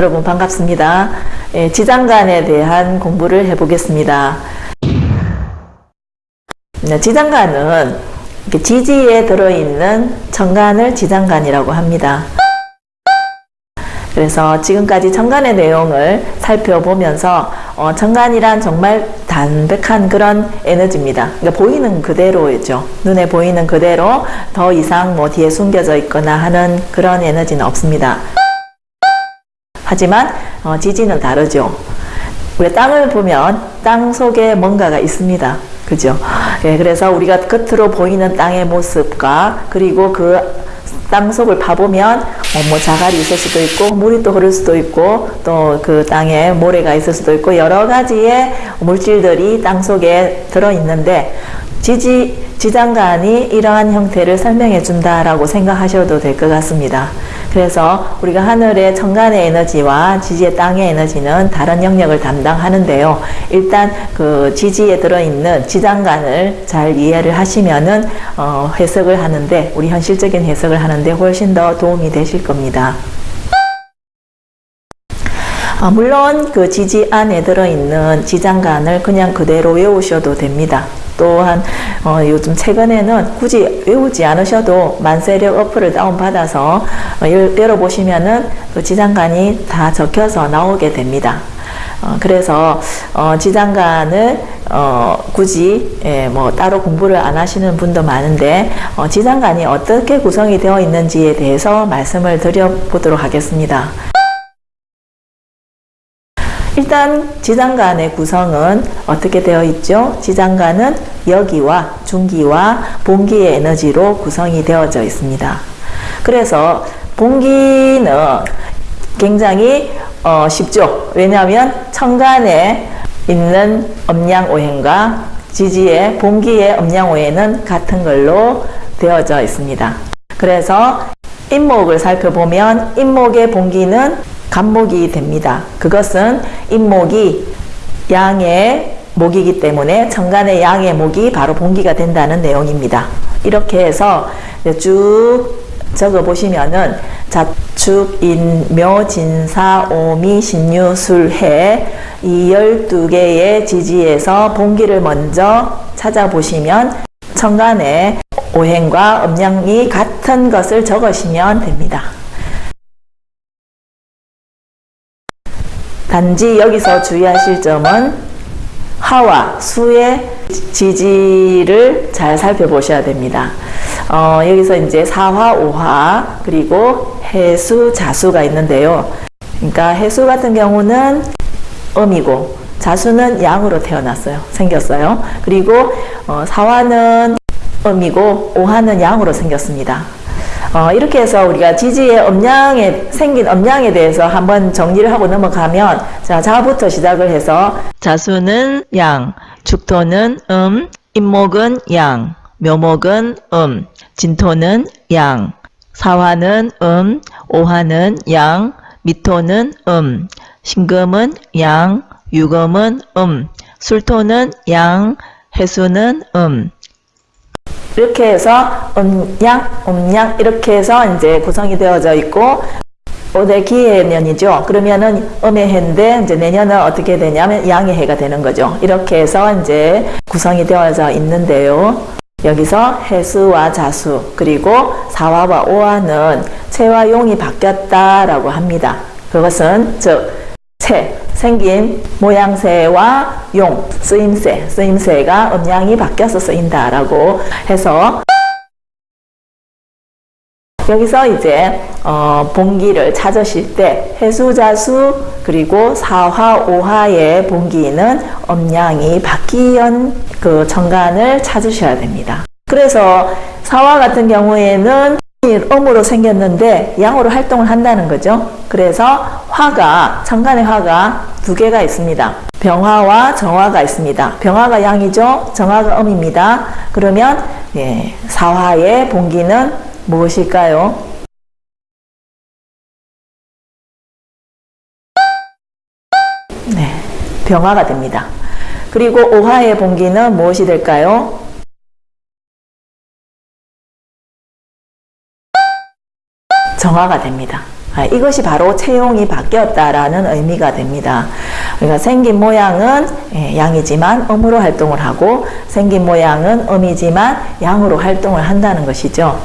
여러분 반갑습니다. 예, 지장간에 대한 공부를 해보겠습니다. 네, 지장간은 지지에 들어있는 정간을 지장간이라고 합니다. 그래서 지금까지 정간의 내용을 살펴보면서 어, 정간이란 정말 담백한 그런 에너지입니다. 그러니까 보이는 그대로죠. 눈에 보이는 그대로 더 이상 뭐 뒤에 숨겨져 있거나 하는 그런 에너지는 없습니다. 하지만 어, 지지는 다르죠. 우리 땅을 보면 땅 속에 뭔가가 있습니다. 그죠? 예, 그래서 우리가 겉으로 보이는 땅의 모습과 그리고 그 땅 속을 파보면 어, 뭐 자갈이 있을 수도 있고 물이 또 흐를 수도 있고 또 그 땅에 모래가 있을 수도 있고 여러 가지의 물질들이 땅 속에 들어 있는데 지지 지장간이 이러한 형태를 설명해 준다라고 생각하셔도 될 것 같습니다. 그래서 우리가 하늘의 천간의 에너지와 지지의 땅의 에너지는 다른 영역을 담당하는데요. 일단 그 지지에 들어있는 지장간을 잘 이해를 하시면은 어, 해석을 하는데 우리 현실적인 해석을 하는데 훨씬 더 도움이 되실 겁니다. 아, 물론 그 지지 안에 들어있는 지장간을 그냥 그대로 외우셔도 됩니다. 또한 어, 요즘 최근에는 굳이 외우지 않으셔도 만세력 어플을 다운받아서 어, 열어보시면은 그 지장간이 다 적혀서 나오게 됩니다. 어, 그래서 어, 지장간을 어, 굳이 예, 뭐 따로 공부를 안 하시는 분도 많은데 어, 지장간이 어떻게 구성이 되어 있는지에 대해서 말씀을 드려보도록 하겠습니다. 일단 지장간의 구성은 어떻게 되어 있죠? 지장간은 여기와 중기와 봉기의 에너지로 구성이 되어져 있습니다. 그래서 봉기는 굉장히 어, 쉽죠. 왜냐하면 천간에 있는 음양오행과 지지의 봉기의 음양오행은 같은 걸로 되어져 있습니다. 그래서 인목을 살펴보면 인목의 봉기는 간목이 됩니다. 그것은 인목이 양의 목이기 때문에 천간의 양의 목이 바로 봉기가 된다는 내용입니다. 이렇게 해서 쭉 적어 보시면은 자축, 인, 묘, 진사, 오미, 신유, 술, 해 이 12개의 지지에서 봉기를 먼저 찾아보시면 천간의 오행과 음양이 같은 것을 적으시면 됩니다. 단지 여기서 주의하실 점은 하와 수의 지지를 잘 살펴보셔야 됩니다. 어, 여기서 이제 사화, 오화, 그리고 해수, 자수가 있는데요. 그러니까 해수 같은 경우는 음이고 자수는 양으로 태어났어요. 생겼어요. 그리고 어, 사화는 음이고 오화는 양으로 생겼습니다. 어, 이렇게 해서 우리가 지지의 음양에 생긴 음양에 대해서 한번 정리를 하고 넘어가면 자 자부터 시작을 해서 자수는 양, 축토는 음, 임목은 양, 묘목은 음, 진토는 양, 사화는 음, 오화는 양, 미토는 음, 신금은 양, 유금은 음, 술토는 양, 해수는 음, 이렇게 해서 음양, 음양 이렇게 해서 이제 구성이 되어져 있고 올해 기해 년이죠. 그러면은 음의 해인데 이제 내년은 어떻게 되냐면 양의 해가 되는 거죠. 이렇게 해서 이제 구성이 되어져 있는데요. 여기서 해수와 자수 그리고 사화와 오화는 체와 용이 바뀌었다라고 합니다. 그것은 즉 체, 생긴 모양새와 용, 쓰임새, 쓰임새가 음양이 바뀌어서 쓰인다라고 해서 여기서 이제 어, 봉기를 찾으실 때 해수자수 그리고 사화 오화의 봉기는 음양이 바뀌은 그 정간을 찾으셔야 됩니다. 그래서 사화 같은 경우에는 음으로 생겼는데 양으로 활동을 한다는 거죠. 그래서 화가 천간의 화가 두 개가 있습니다. 병화와 정화가 있습니다. 병화가 양이죠. 정화가 음입니다. 그러면 예, 사화의 봉기는 무엇일까요? 네, 병화가 됩니다. 그리고 오화의 봉기는 무엇이 될까요? 정화가 됩니다. 아, 이것이 바로 채용이 바뀌었다라는 의미가 됩니다. 그러니까 생긴 모양은 예, 양이지만 음으로 활동을 하고 생긴 모양은 음이지만 양으로 활동을 한다는 것이죠.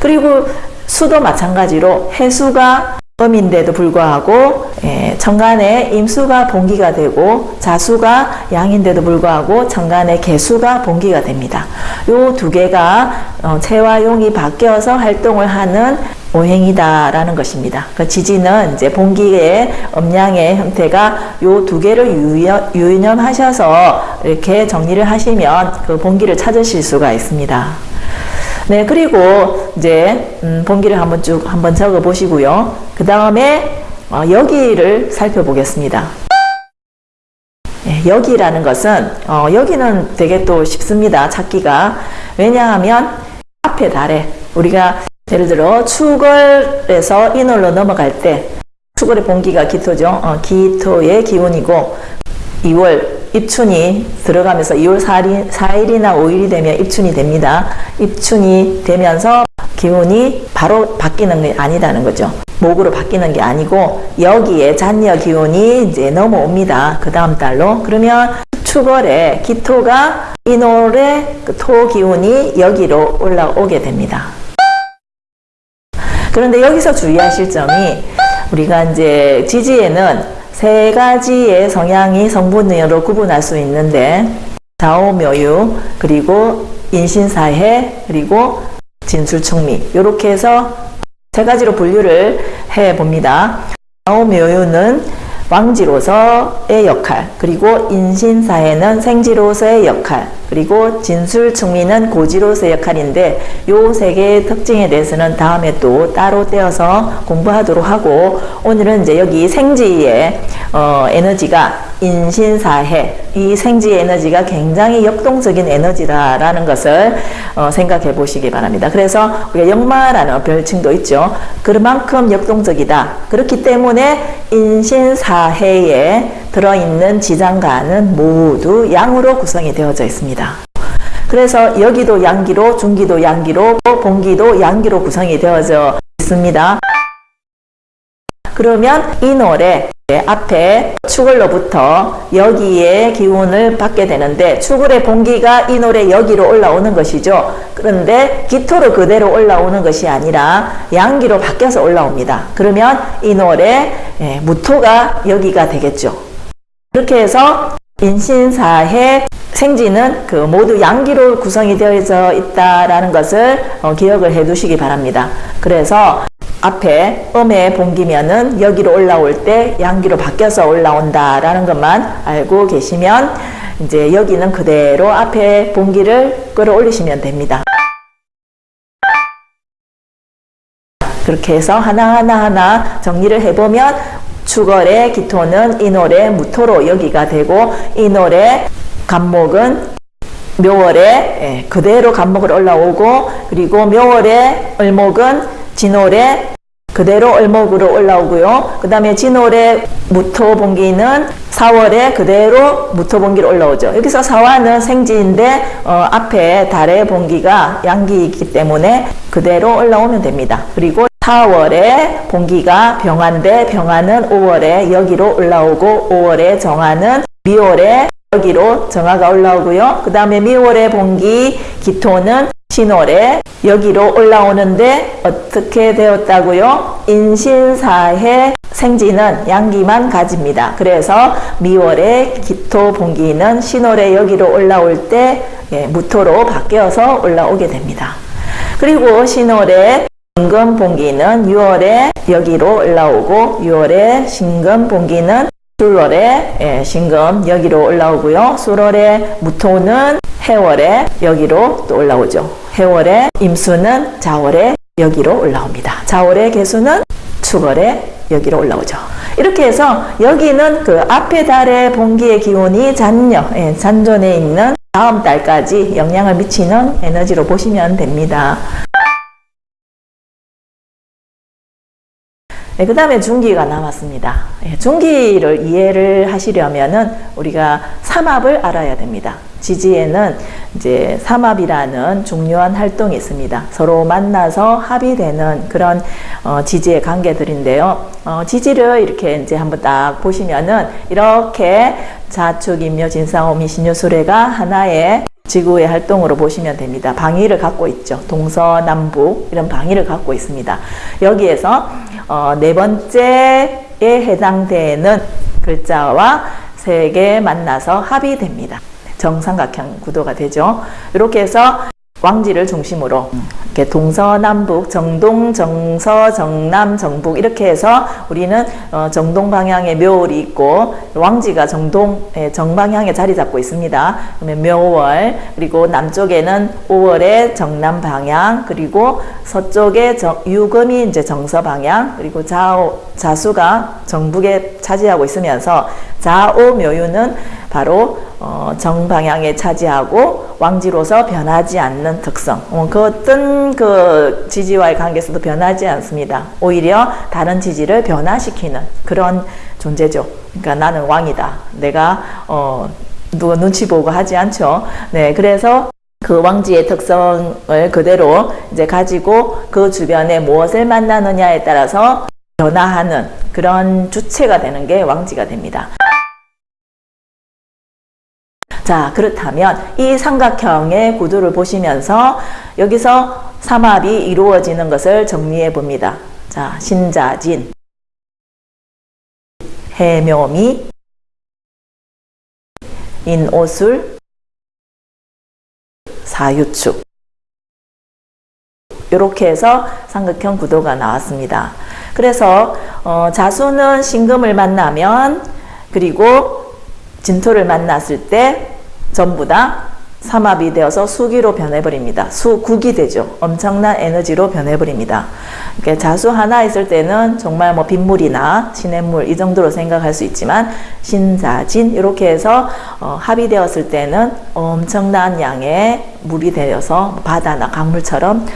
그리고 수도 마찬가지로 해수가 음인데도 불구하고 예, 천간에 임수가 본기가 되고 자수가 양인데도 불구하고 천간에 개수가 본기가 됩니다. 요 두 개가 어, 체와 용이 바뀌어서 활동을 하는 오행이다라는 것입니다. 그 지지는 이제 본기의 음양의 형태가 요 두 개를 유연, 유념 하셔서 이렇게 정리를 하시면 그 본기를 찾으실 수가 있습니다. 네, 그리고 이제 음, 본기를 한번 쭉 한번 적어 보시고요. 그 다음에 어, 여기를 살펴보겠습니다. 네, 여기라는 것은 어, 여기는 되게 또 쉽습니다. 찾기가 왜냐하면 앞에 달에 우리가 예를 들어 축월에서 인월로 넘어갈 때 축월의 본기가 기토죠. 어, 기토의 기운이고 2월 입춘이 들어가면서 2월 4일, 4일이나 5일이 되면 입춘이 됩니다. 입춘이 되면서 기운이 바로 바뀌는 게 아니다는 거죠. 목으로 바뀌는 게 아니고 여기에 잔여 기운이 이제 넘어옵니다. 그 다음 달로. 그러면 축월에 기토가 인월의 그 토 기운이 여기로 올라오게 됩니다. 그런데 여기서 주의하실 점이 우리가 이제 지지에는 세 가지의 성향이 성분으로 구분할 수 있는데 좌우묘유 그리고 인신사해 그리고 진술충미 이렇게 해서 세 가지로 분류를 해 봅니다. 좌우묘유는 왕지로서의 역할 그리고 인신사해는 생지로서의 역할 그리고 진술충미는 고지로서의 역할인데 요 세 개의 특징에 대해서는 다음에 또 따로 떼어서 공부하도록 하고 오늘은 이제 여기 생지의 어, 에너지가 인신사해 이 생지의 에너지가 굉장히 역동적인 에너지다라는 것을 어, 생각해 보시기 바랍니다. 그래서 우리가 역마라는 별칭도 있죠. 그만큼 역동적이다. 그렇기 때문에 인신사 해에 들어있는 지장간은 모두 양으로 구성이 되어져 있습니다. 그래서 여기도 양기로, 중기도 양기로, 본기도 양기로 구성이 되어져 있습니다. 그러면 이 노래 앞에 축을로부터 여기에 기운을 받게 되는데 축을의 본기가 이 노래 여기로 올라오는 것이죠. 그런데 기토로 그대로 올라오는 것이 아니라 양기로 바뀌어서 올라옵니다. 그러면 이 노래 예, 무토가 여기가 되겠죠. 그렇게 해서 인신사해 생지는 그 모두 양기로 구성이 되어져 있다라는 것을 어, 기억을 해 두시기 바랍니다. 그래서 앞에 음의 본기면은 여기로 올라올 때 양기로 바뀌어서 올라온다라는 것만 알고 계시면 이제 여기는 그대로 앞에 본기를 끌어올리시면 됩니다. 그렇게 해서 하나하나 하나 정리를 해보면 축월의 기토는 인월의 무토로 여기가 되고 인월의 간목은 묘월에 예, 그대로 간목을 올라오고 그리고 묘월의 을목은 진월에 그대로 을목으로 올라오고요. 그 다음에 진월에 무토봉기는 4월에 그대로 무토봉기로 올라오죠. 여기서 사화는 생지인데 어, 앞에 달의 봉기가 양기이기 때문에 그대로 올라오면 됩니다. 그리고 4월에 봉기가 병화인데 병화는 5월에 여기로 올라오고 5월에 정화는 미월에 여기로 정화가 올라오고요. 그 다음에 미월에 봉기 기토는 신월에 여기로 올라오는데 어떻게 되었다고요? 인신사해 생지는 양기만 가집니다. 그래서 미월에 기토 봉기는 신월에 여기로 올라올 때 예, 무토로 바뀌어서 올라오게 됩니다. 그리고 신월에 신금 봉기는 6월에 여기로 올라오고 6월에 신금 봉기는 술월에 예, 신금 여기로 올라오고요. 술월에 무토는 해월에 여기로 또 올라오죠. 해월에 임수는 자월에 여기로 올라옵니다. 자월의 개수는 축월에 여기로 올라오죠. 이렇게 해서 여기는 그 앞에 달의 봉기의 기운이 잔여, 예, 잔존에 있는 다음 달까지 영향을 미치는 에너지로 보시면 됩니다. 네, 그 다음에 중기가 남았습니다. 예, 중기를 이해를 하시려면은 우리가 삼합을 알아야 됩니다. 지지에는 이제 삼합이라는 중요한 활동이 있습니다. 서로 만나서 합의되는 그런 어, 지지의 관계들인데요. 어, 지지를 이렇게 이제 한번 딱 보시면은 이렇게 자축, 임묘, 진상 오미, 신유 수레가 하나의 지구의 활동으로 보시면 됩니다. 방위를 갖고 있죠. 동서남북 이런 방위를 갖고 있습니다. 여기에서 어, 네 번째에 해당되는 글자와 세 개 만나서 합의됩니다. 정삼각형 구도가 되죠. 이렇게 해서 왕지를 중심으로 이렇게 동서남북, 정동, 정서, 정남, 정북 이렇게 해서 우리는 어, 정동 방향에 묘월이 있고 왕지가 정동 예, 정방향에 자리 잡고 있습니다. 그러면 묘월 그리고 남쪽에는 5월의 정남 방향 그리고 서쪽에 정, 유금이 이제 정서 방향 그리고 좌우 자수가 정북에 차지하고 있으면서 좌우 묘유는 바로 어, 정방향에 차지하고 왕지로서 변하지 않는 특성. 어, 그 어떤 그 지지와의 관계에서도 변하지 않습니다. 오히려 다른 지지를 변화시키는 그런 존재죠. 그러니까 나는 왕이다. 내가 어, 누가 눈치 보고 하지 않죠. 네, 그래서 그 왕지의 특성을 그대로 이제 가지고 그 주변에 무엇을 만나느냐에 따라서 변화하는 그런 주체가 되는 게 왕지가 됩니다. 자, 그렇다면 이 삼각형의 구도를 보시면서 여기서 삼합이 이루어지는 것을 정리해 봅니다. 자, 신자진, 해묘미, 인오술, 사유축. 이렇게 해서 삼각형 구도가 나왔습니다. 그래서 어, 자수는 신금을 만나면 그리고 진토를 만났을 때 전부 다 삼합이 되어서 수기로 변해버립니다. 수국이 되죠. 엄청난 에너지로 변해버립니다. 그러니까 자수 하나 있을 때는 정말 뭐 빗물이나 시냇물 이 정도로 생각할 수 있지만 신자진 이렇게 해서 어, 합의되었을 때는 엄청난 양의 물이 되어서 바다나 강물처럼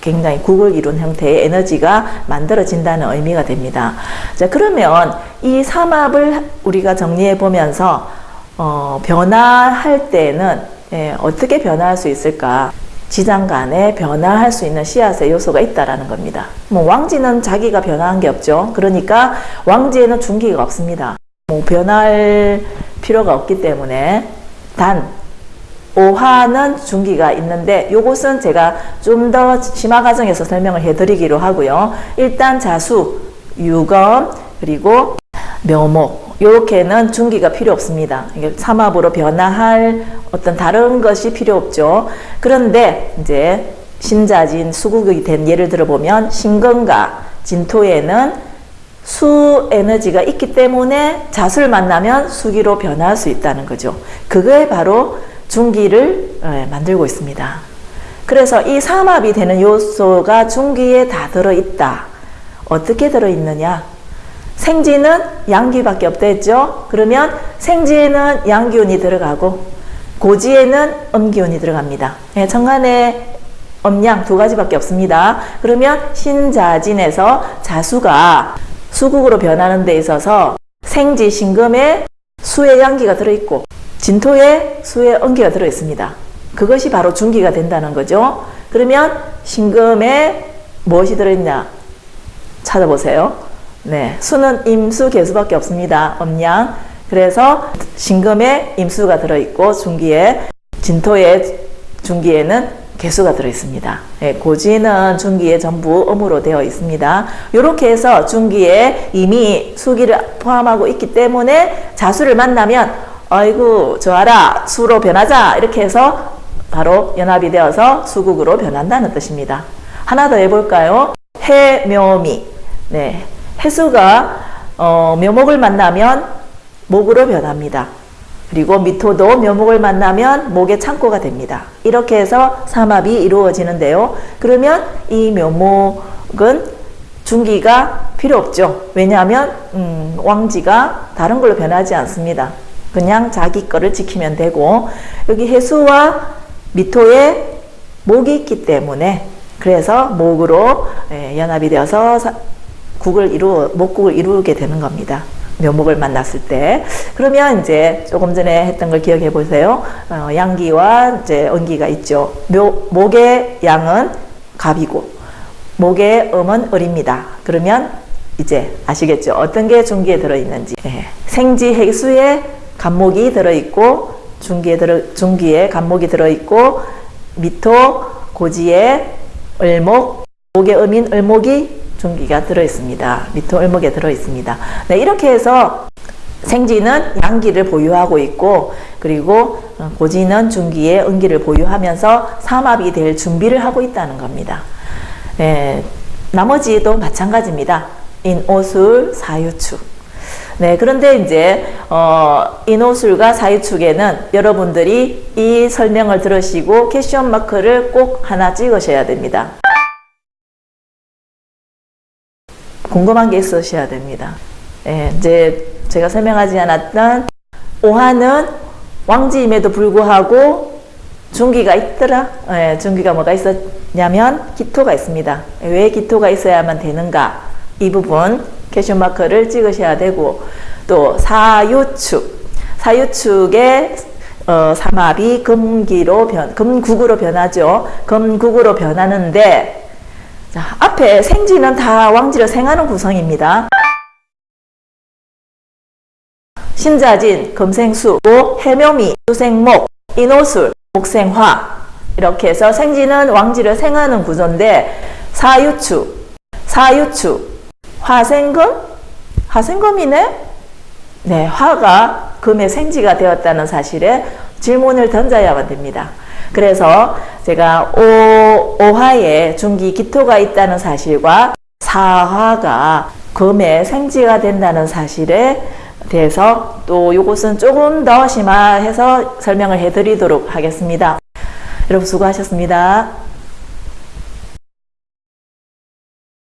굉장히 국을 이룬 형태의 에너지가 만들어진다는 의미가 됩니다. 자 그러면 이 삼합을 우리가 정리해 보면서 어, 변화할 때는 예, 어떻게 변화할 수 있을까? 지장 간에 변화할 수 있는 씨앗의 요소가 있다라는 겁니다. 뭐 왕지는 자기가 변화한 게 없죠. 그러니까 왕지에는 중기가 없습니다. 뭐 변할 필요가 없기 때문에 단 오화는 중기가 있는데 요것은 제가 좀 더 심화 과정에서 설명을 해드리기로 하고요. 일단 자수, 유검, 그리고 묘목 이렇게는 중기가 필요 없습니다. 삼합으로 변화할 어떤 다른 것이 필요 없죠. 그런데 이제 신자진 수국이 된 예를 들어보면 신건과 진토에는 수 에너지가 있기 때문에 자수를 만나면 수기로 변할 수 있다는 거죠. 그거에 바로 중기를 예, 만들고 있습니다. 그래서 이 삼합이 되는 요소가 중기에 다 들어있다. 어떻게 들어있느냐? 생지는 양기밖에 없다 했죠. 그러면 생지에는 양기운이 들어가고 고지에는 음기운이 들어갑니다. 예, 천간에 음양 두 가지밖에 없습니다. 그러면 신자진에서 자수가 수국으로 변하는 데 있어서 생지 신금에 수의 양기가 들어있고 진토에 수의 음기가 들어있습니다. 그것이 바로 중기가 된다는 거죠. 그러면 신금에 무엇이 들어있냐 찾아보세요. 네, 수는 임수 개수밖에 없습니다. 음양. 그래서 신금에 임수가 들어있고 중기에 진토에 중기에는 개수가 들어있습니다. 네, 고지는 중기에 전부 음으로 되어 있습니다. 이렇게 해서 중기에 이미 수기를 포함하고 있기 때문에 자수를 만나면 아이고 좋아라 수로 변하자 이렇게 해서 바로 연합이 되어서 수국으로 변한다는 뜻입니다. 하나 더 해볼까요? 해묘미 네, 해수가 어, 묘목을 만나면 목으로 변합니다. 그리고 미토도 묘목을 만나면 목의 창고가 됩니다. 이렇게 해서 삼합이 이루어지는데요. 그러면 이 묘목은 중기가 필요 없죠. 왜냐하면 음, 왕지가 다른 걸로 변하지 않습니다. 그냥 자기 거를 지키면 되고 여기 해수와 미토에 목이 있기 때문에 그래서 목으로 예, 연합이 되어서 국을 이루 목국을 이루게 되는 겁니다. 묘목을 만났을 때 그러면 이제 조금 전에 했던 걸 기억해 보세요. 어, 양기와 이제 은기가 있죠. 묘, 목의 양은 갑이고 목의 음은 을입니다. 그러면 이제 아시겠죠? 어떤 게 중기에 들어 있는지. 예. 생지 해수에 간목이 들어 있고 중기에 들어 중기에 간목이 들어 있고 미토 고지에 을목 목의 음인 을목이 중기가 들어 있습니다. 미토 을목에 들어 있습니다. 네, 이렇게 해서 생지는 양기를 보유하고 있고 그리고 고지는 중기에 은기를 보유하면서 삼합이 될 준비를 하고 있다는 겁니다. 네, 나머지도 마찬가지입니다. 인오술, 사유축. 네, 그런데 이제 어, 인오술과 사유축에는 여러분들이 이 설명을 들으시고 캐션 마크를 꼭 하나 찍으셔야 됩니다. 궁금한 게 있으셔야 됩니다. 예, 이제 제가 설명하지 않았던 오화는 왕지임에도 불구하고 중기가 있더라. 예, 중기가 뭐가 있었냐면 기토가 있습니다. 왜 기토가 있어야만 되는가? 이 부분 캐션 마크를 찍으셔야 되고 또 사유축 사유축의 어, 삼합이 금기로 변 금국으로 변하죠. 금국으로 변하는데 자, 앞에 생지는 다 왕지를 생하는 구성입니다. 신자진, 금생수, 해묘미, 수생목, 인호술, 목생화 이렇게 해서 생지는 왕지를 생하는 구조인데 사유축, 사유축, 화생금, 화생금이네? 네, 화가 금의 생지가 되었다는 사실에 질문을 던져야만 됩니다. 그래서 제가 오, 오화에 중기 기토가 있다는 사실과 사화가 금의 생지가 된다는 사실에 대해서 또 이것은 조금 더 심화해서 설명을 해드리도록 하겠습니다. 여러분 수고하셨습니다.